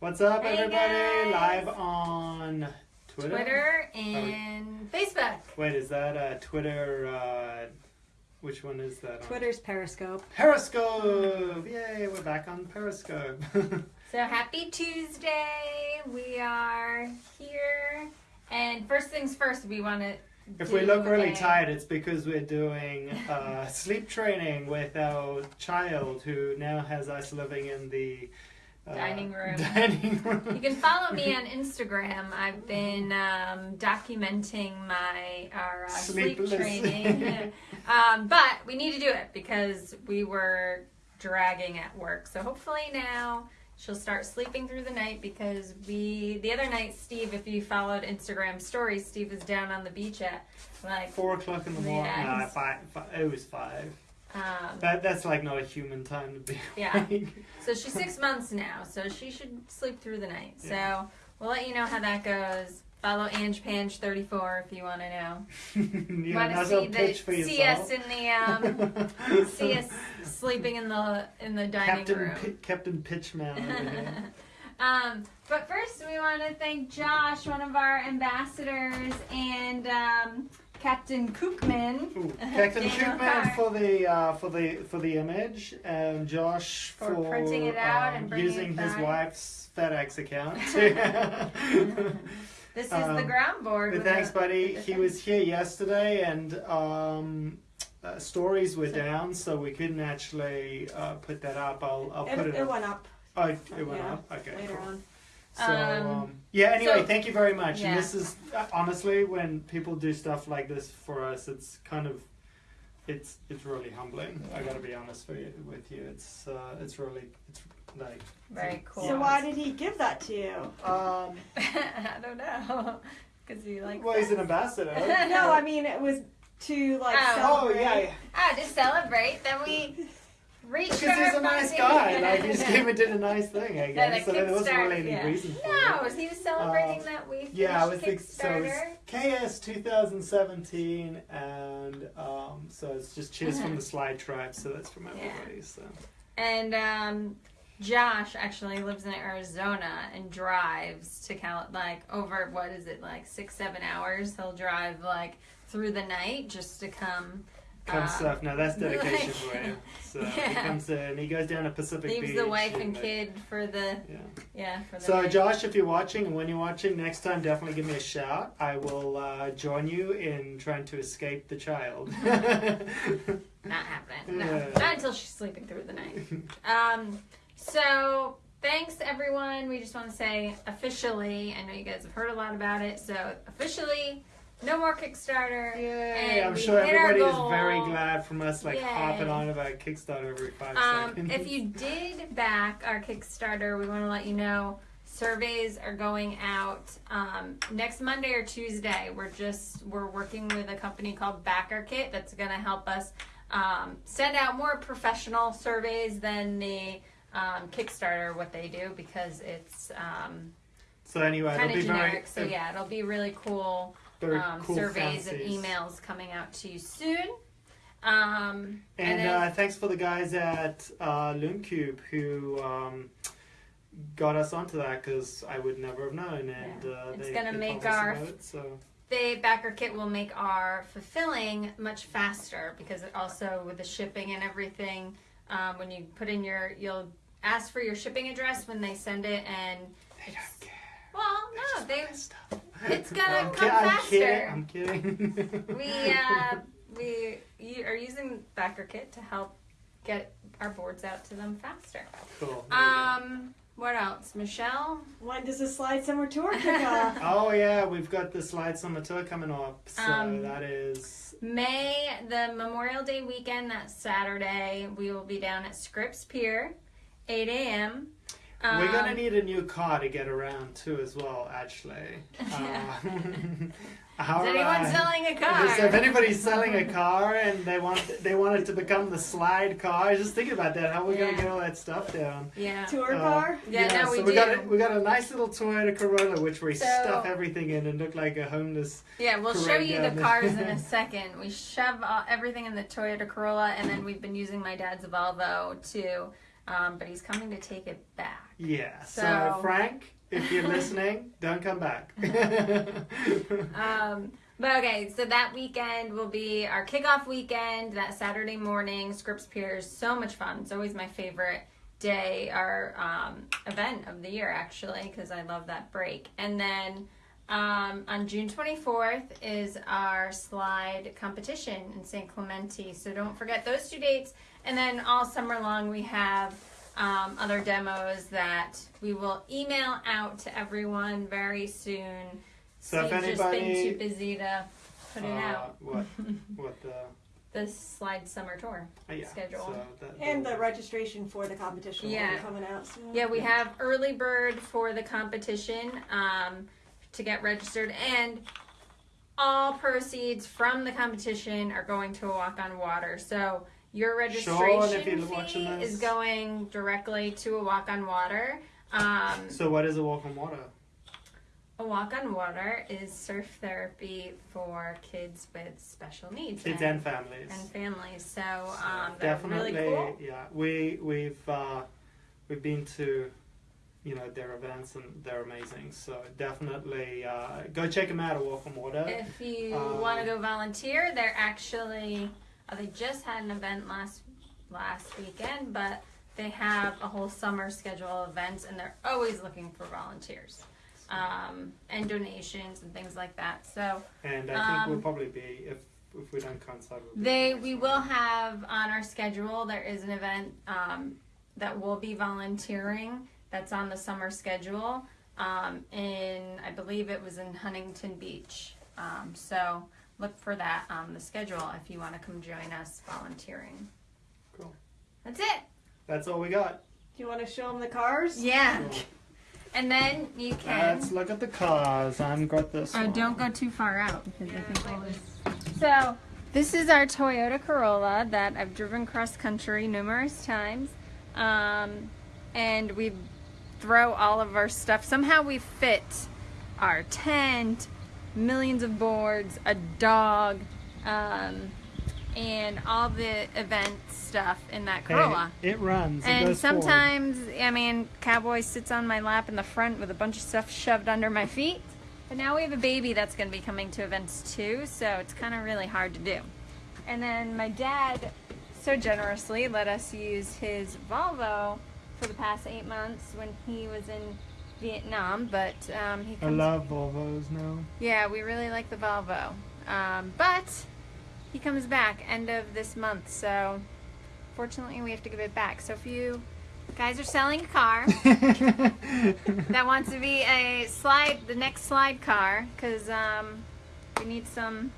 What's up, Hey, everybody? guys. Live on Twitter. Twitter and Facebook. Wait, is that uh, Twitter? Uh, which one is that? On? Twitter's Periscope. Periscope! Yay, we're back on Periscope. So happy Tuesday. We are here. And first things first, we want to. if we look really tired, it's because we're doing uh, sleep training with our child who now has us living in the Dining room. Dining room. You can follow me on Instagram. I've been um, documenting my our uh, sleep training, um, but we need to do it because we were dragging at work. So hopefully now she'll start sleeping through the night because we the other night Steve, if you followed Instagram stories, Steve was down on the beach at like Four o'clock in the morning. Yeah. Nah, five, five, it was five. Um, That that's like not a human time to be. Yeah. So she's six months now, so she should sleep through the night. Yeah. So we'll let you know how that goes. Follow Ange Pange thirty four if you want to know. you want to see the see us in the um, see us sleeping in the in the dining Captain room. Pi- Captain Pitchman um, but first, we want to thank Josh, one of our ambassadors, and um, Captain Kookman. Ooh, Captain Daniel Shootman Carr. for the uh, for the for the image, and Josh For for, printing it out um, and using it his wife's FedEx account. This is the Um, ground board. but thanks, the- buddy. the He was here yesterday, and um, uh, stories were So- down, so we couldn't actually uh, put that up. I'll I'll It, put it. it up. went up Oh, it it went Yeah, up. Okay. later cool. on. So Um, um, yeah. Anyway, so- thank you very much. Yeah. And this is uh, honestly when people do stuff like this for us, it's kind of it's it's really humbling. I got to be honest for you, with you. It's uh, it's really it's like Very cool. So why did he give that to you? um. I don't know. Because he like. Well, he's an ambassador. no, I mean it was to like Oh. oh celebrate. yeah, yeah. Ah, to celebrate that we because he's a nice funding. guy. Like he just came and did a nice thing. I Yeah, guess. the so there wasn't really any yeah. reason for it. No, he was celebrating Uh, that we Yeah, I was think so. Kickstarter. It's KS 2017, and um, so it's just cheers from the slide tribe. So that's from Yeah. everybody. So And um, Josh actually lives in Arizona and drives to Cal like over what is it like six seven hours. He'll drive like through the night just to come. Come um, stuff. Now that's dedication like- for you. So he Yeah. comes in. He goes down to Pacific Leaves Beach. the wife and like- kid for the Yeah. yeah for the So night. Josh, if you're watching and when you're watching, next time definitely give me a shout. I will uh, join you in trying to escape the child. Not happening. No, Yeah. not until she's sleeping through the night. Um, so thanks everyone. We just want to say officially. I know you guys have heard a lot about it. So officially, no more Kickstarter. Yay! I'm sure everybody is very glad from us like Yay. hopping on about Kickstarter every five Um, seconds. if you did back our Kickstarter, we want to let you know surveys are going out um, next Monday or Tuesday. We're just we're working with a company called Backer Kit that's going to help us um, send out more professional surveys than the um, Kickstarter what they do because it's um, so anyway, it'll be generic. very, so yeah, it'll be really cool um, cool surveys and emails coming out to you soon. Um, And, then- uh, thanks for the guys at uh, Loomcube who um, got us onto that because I would never have known. And Yeah. uh, It's gonna make our- it, so the backer kit will make our fulfilling much faster because it also with the shipping and everything um, when you put in your you'll ask for your shipping address when they send it and they don't care. well They no they want this stuff. It's gonna I'm come I'm faster. kidding. I'm kidding. we uh, we you are using backer kit to help get our boards out to them faster cool. there you go. um what else michelle When does the Slide Summer Tour kick off? Oh yeah, we've got the Slide Summer Tour coming up, so Um, that is May, the Memorial Day weekend, that Saturday, we will be down at Scripps Pier, 8 a.m. We're gonna Um, need a new car to get around too, as well. Actually, uh, Is anyone selling a car? So if anybody's selling a car and they want they want it to become the slide car, just think about that. How are we Yeah. gonna get all that stuff down? Yeah. Tour Uh, car? Yeah, no, we so we do. got a, we got a nice little Toyota Corolla which we So- stuff everything in and look like a homeless. Yeah, we'll show you the cars in a second. We shove uh, everything in the Toyota Corolla, and then we've been using my dad's Volvo to um, but he's coming to take it back. Yeah. So, So- Frank, if you're listening, don't come back. Um, but okay, so that weekend will be our kickoff weekend. That Saturday morning, Scripps Pier is so much fun. It's always my favorite day, our um, event of the year, actually, because I love that break. And then um, on June 24th is our slide competition in San Clemente. So don't forget those two dates. And then all summer long, we have um, other demos that we will email out to everyone very soon. So if Steve's just been too busy to put it Uh, out. What? What the? The slide summer tour. Uh, yeah. Schedule. So that, And the registration for the competition will Yeah. be coming out soon. Yeah, we have early bird for the competition um, to get registered, and all proceeds from the competition are going to a walk on water. So your registration fee is going directly to a walk on water. Um, So what is a walk on water? a walk on water is surf therapy for kids with special needs Kids and, and families. and families. So um, Definitely, really cool. yeah. We we've uh, we've been to you know their events and they're amazing. So definitely uh, go check them out at Walk on Water. If you Um, want to go volunteer, they're actually uh, they just had an event last last weekend, but they have a whole summer schedule of events, and they're always looking for volunteers um, and donations and things like that. So And I think um, we'll probably be if if we don't coincide. We'll they we will have on our schedule. There is an event um, that will be volunteering. That's on the summer schedule. Um, in I believe it was in Huntington Beach. Um, so look for that on the schedule if you want to come join us volunteering. Cool. That's it. That's all we got. Do you want to show them the cars? Yeah. Cool. And then you can. Let's look at the cars. I've got this. Oh, one. don't go too far out because I think we'll lose. So, this is our Toyota Corolla that I've driven cross country numerous times. Um, and we throw all of our stuff. Somehow we fit our tent, millions of boards, a dog, um, and all the event stuff in that Hey, Corolla. it runs. It And goes forward. sometimes, I mean, Cowboy sits on my lap in the front with a bunch of stuff shoved under my feet. But now we have a baby that's going to be coming to events too, so it's kind of really hard to do. And then my dad so generously let us use his Volvo for the past eight months when he was in Vietnam. But um, he I love Volvos now. yeah, we really like the Volvo. Um, but he comes back end of this month, so fortunately we have to give it back. So if you guys are selling a car that wants to be a slide, the next slide car, because um, we need some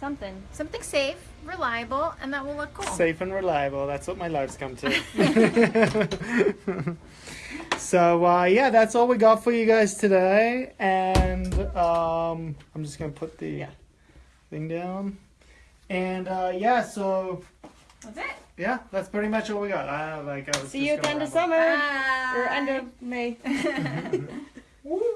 something, something safe, reliable, and that will look cool. Safe and reliable. That's what my life's come to. so uh, yeah, that's all we got for you guys today. And um, I'm just gonna put the Yeah. thing down. And uh, yeah, so That's it. yeah, that's pretty much all we got. I like. I was See just you gonna again to ramble. summer or end of May. Woo.